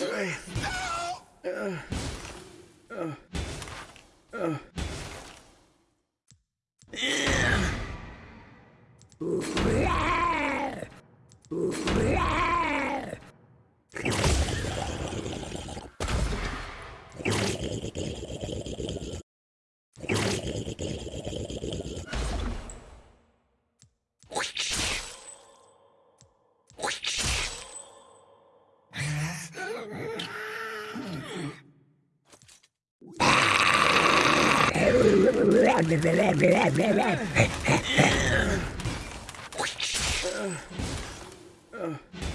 Uh. Uh, uh.